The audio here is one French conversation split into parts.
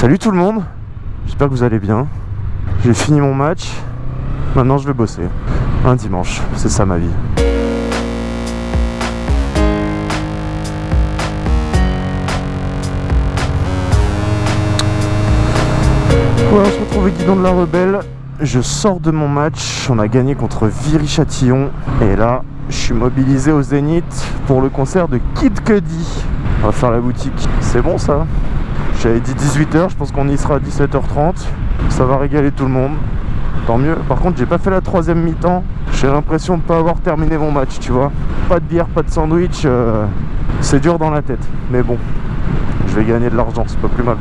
Salut tout le monde, j'espère que vous allez bien. J'ai fini mon match, maintenant je vais bosser. Un dimanche, c'est ça ma vie. Voilà, on se retrouve avec Guidon de la Rebelle. Je sors de mon match, on a gagné contre Viry-Châtillon. Et là, je suis mobilisé au Zénith pour le concert de Kid Cudi. On va faire la boutique. C'est bon ça? J'avais dit 18h, je pense qu'on y sera à 17h30. Ça va régaler tout le monde. Tant mieux. Par contre, j'ai pas fait la troisième mi-temps. J'ai l'impression de pas avoir terminé mon match, tu vois. Pas de bière, pas de sandwich. euh, C'est dur dans la tête. Mais bon, je vais gagner de l'argent, c'est pas plus mal.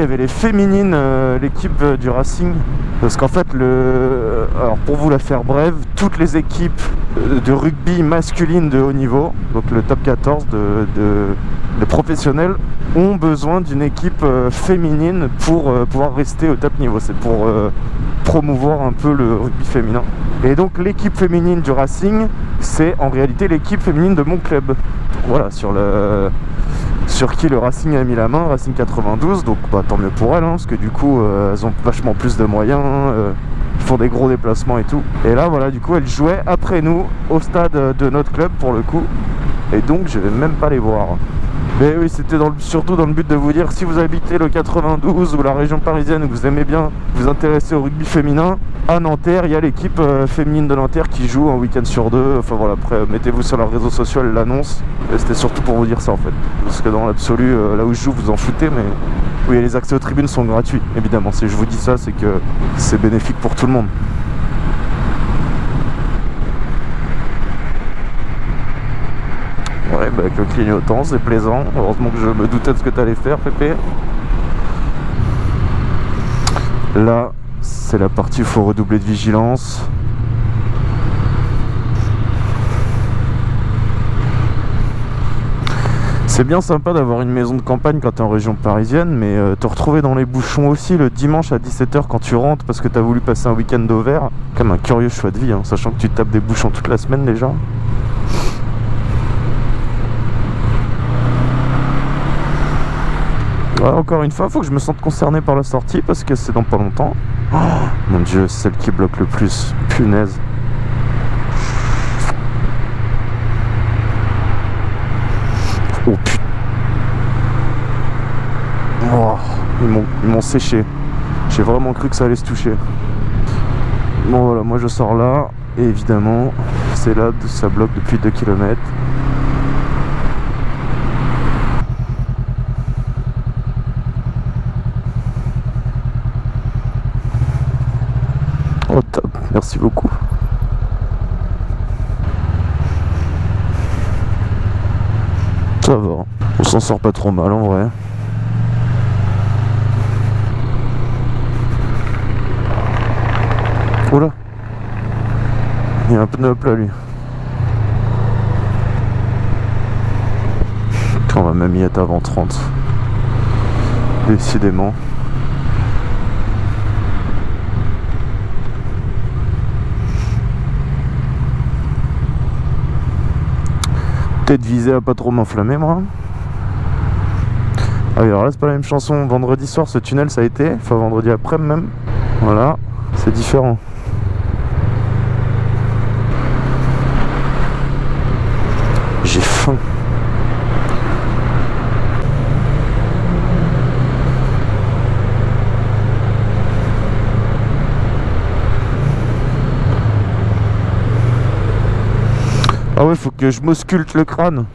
Il y avait les féminines, euh, l'équipe euh, du Racing. Parce qu'en fait, le... euh, alors pour vous la faire brève, toutes les équipes de rugby masculine de haut niveau, donc le top 14 de, de- professionnels, ont besoin d'une équipe féminine pour pouvoir rester au top niveau. C'est pour promouvoir un peu le rugby féminin. Et donc l'équipe féminine du Racing, c'est en réalité l'équipe féminine de mon club. Voilà, sur le sur qui le Racing a mis la main, Racing 92, donc bah, tant mieux pour elles, hein, parce que du coup euh, elles ont vachement plus de moyens, euh, font des gros déplacements et tout. Et là voilà, du coup elles jouaient après nous au stade de notre club pour le coup, et donc je vais même pas les voir. Mais oui, c'était surtout dans le but de vous dire si vous habitez le 92 ou la région parisienne vous aimez bien vous intéresser au rugby féminin, à Nanterre, il y a l'équipe euh, féminine de Nanterre qui joue un week-end sur deux. Enfin voilà, après mettez-vous sur leurs réseaux sociaux. Et C'était surtout pour vous dire ça en fait. Parce que dans l'absolu, euh, là où je joue, vous en foutez, mais oui, les accès aux tribunes sont gratuits, évidemment. Si je vous dis ça, c'est que c'est bénéfique pour tout le monde. Ouais, bah avec le clignotant, c'est plaisant. Heureusement que je me doutais de ce que tu faire, Pépé. Là, c'est la partie où il faut redoubler de vigilance. C'est bien sympa d'avoir une maison de campagne quand tu es en région parisienne, mais euh, te retrouver dans les bouchons aussi le dimanche à 17h quand tu rentres parce que tu as voulu passer un week-end d'Auvert, comme un curieux choix de vie, hein, sachant que tu tapes des bouchons toute la semaine déjà. Encore une fois, faut que je me sente concerné par la sortie parce que c'est dans pas longtemps. Oh, mon dieu, celle qui bloque le plus. Punaise. Oh putain. Oh, ils m'ont- séché. J'ai vraiment cru que ça allait se toucher. Bon voilà, moi je sors là. Et évidemment, c'est là où ça bloque depuis 2 km. Oh top, merci beaucoup. Ça va, on s'en sort pas trop mal en vrai. Oula Il y a un pneu plat lui. On va même y être avant 30. Décidément. Peut-être viser à pas trop m'enflammer moi. Ah oui alors là c'est pas la même chanson. Vendredi soir ce tunnel ça a été. Enfin vendredi après même. Voilà. C'est différent. J'ai faim. Faut que je m'ausculte le crâne.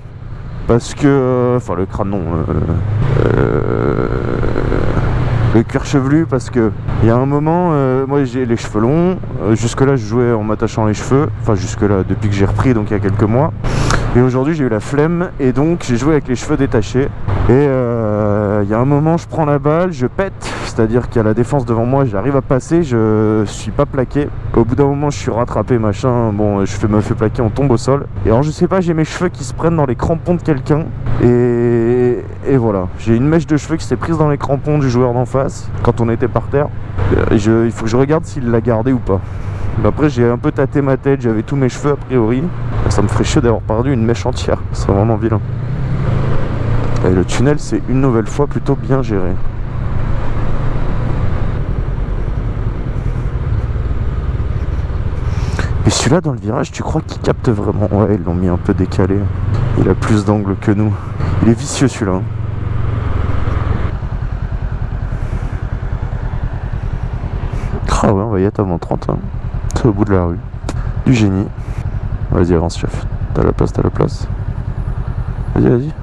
Parce que... Enfin, le crâne, non. euh, euh, le cuir chevelu, parce que... Il y a un moment, euh, moi j'ai les cheveux longs. jusque-là, je jouais en m'attachant les cheveux. Enfin, jusque-là, depuis que j'ai repris, donc il y a quelques mois. Et aujourd'hui, j'ai eu la flemme. Et donc, j'ai joué avec les cheveux détachés. Et euh, il y a un moment, je prends la balle, je pète. C'est-à-dire qu'il y a la défense devant moi, j'arrive à passer, je suis pas plaqué. Au bout d'un moment, je suis rattrapé, machin. Bon, je fais, me fais plaquer, on tombe au sol. Et alors, je sais pas, j'ai mes cheveux qui se prennent dans les crampons de quelqu'un. Et, et voilà, j'ai une mèche de cheveux qui s'est prise dans les crampons du joueur d'en face quand on était par terre. Je- il faut que je regarde s'il l'a gardé ou pas. Après, j'ai un peu tâté ma tête, j'avais tous mes cheveux a priori. Ça me ferait chier d'avoir perdu une mèche entière. Ce serait vraiment vilain. Et le tunnel, c'est une nouvelle fois plutôt bien géré. Mais celui-là, dans le virage, tu crois qu'il capte vraiment? Ouais, ils l'ont mis un peu décalé. Il a plus d'angle que nous. Il est vicieux celui-là. hein. Ah ouais, on va y être avant 30. hein. C'est au bout de la rue. Du génie. Vas-y, avance, chef. T'as la place, t'as la place. Vas-y, vas-y.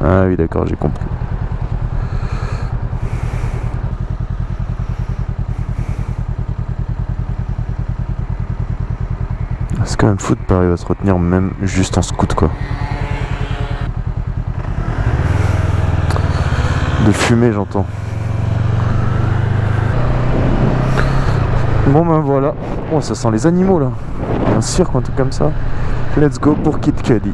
Ah oui, d'accord, j'ai compris. C'est quand même fou de pas arriver à se retenir même juste en scout quoi? De fumer j'entends. Bon ben voilà. Oh ça sent les animaux là. Un cirque ou un truc comme ça. Let's go pour Kid Cudi.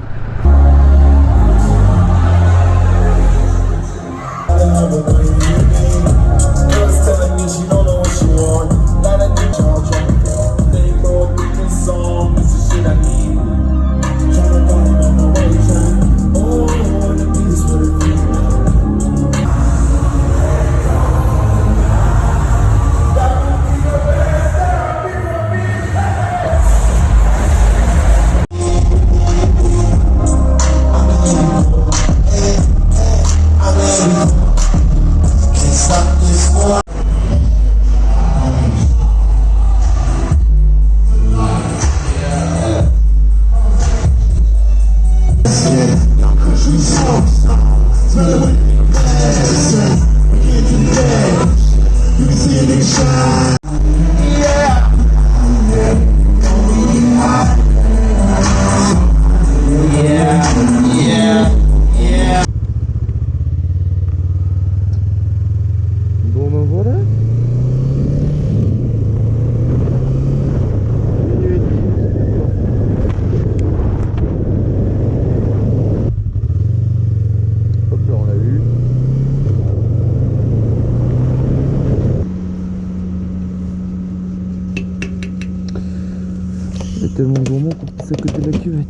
À côté de la cuvette.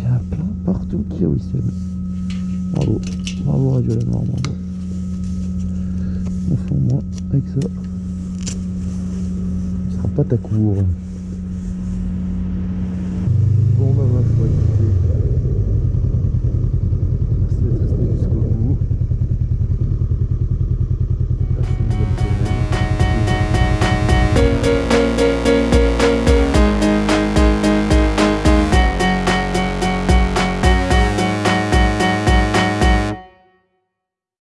Il y en a plein partout qui a Wissem. Bravo. Bravo Radio La bravo. On fait moins avec ça. Ce sera pas ta cour.